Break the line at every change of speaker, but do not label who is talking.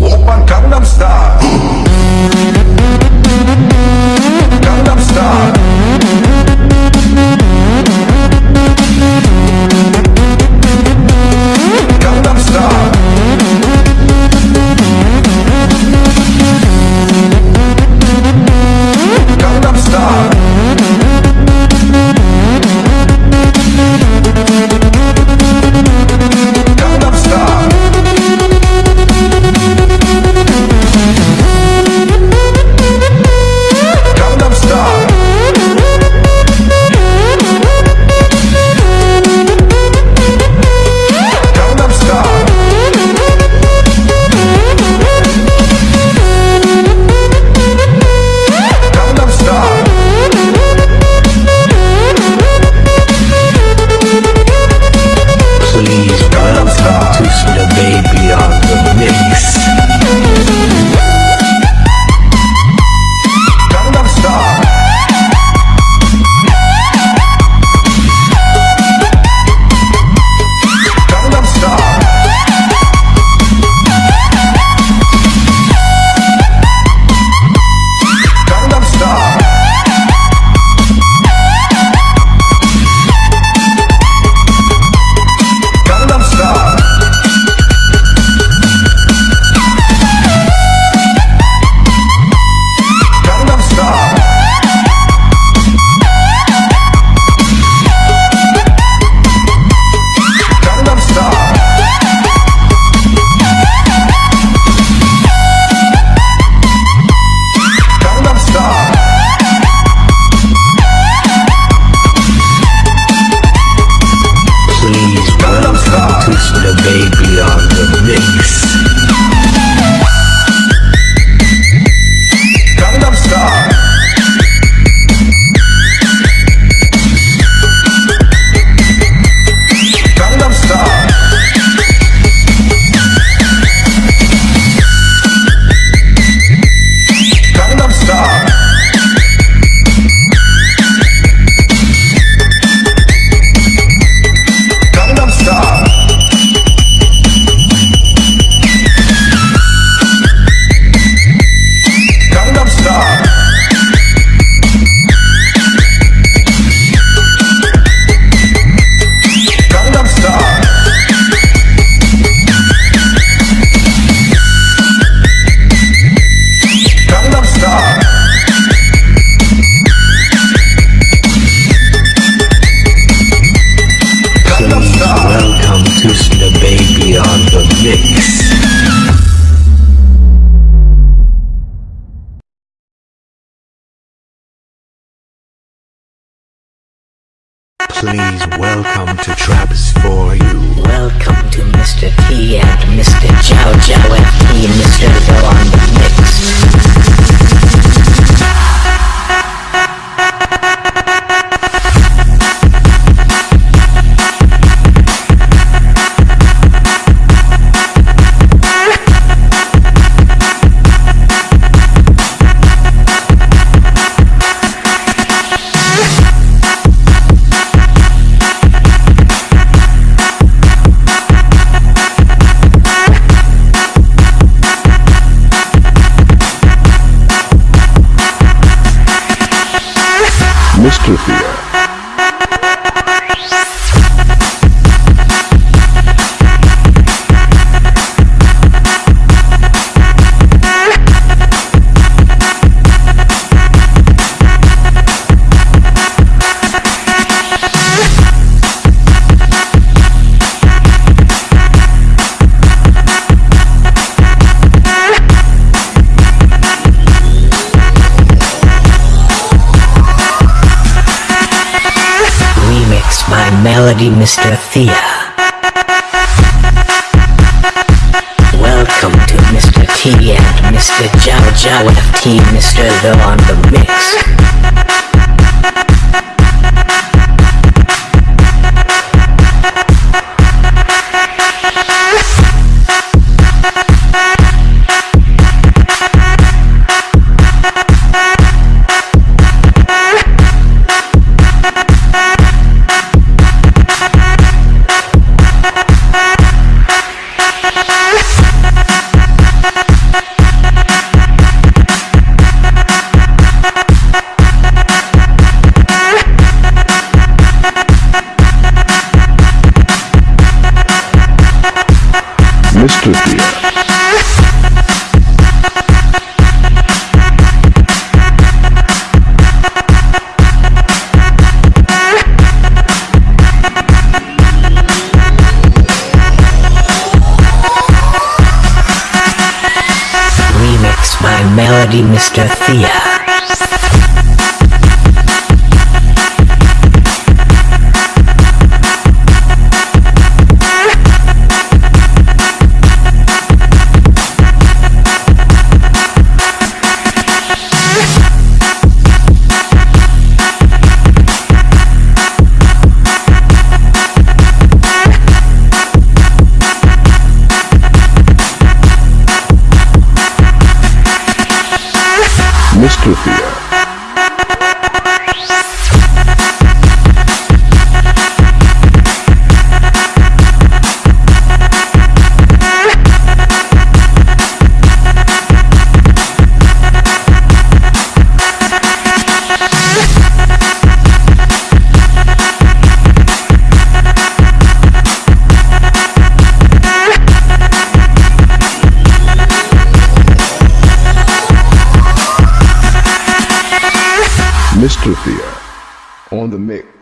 Open Gangnam Style.
please welcome to Traps for You.
Welcome to Mr. T and Mr. Chow Chow and Mr. Go on the Mix. Sophia. melody, Mr. Thea. Welcome to Mr. T and Mr. Jow Jow FT, Mr. Though on the mix. Remix my melody, Mr. Thea.
Mr. Fear. Fear. On the mix.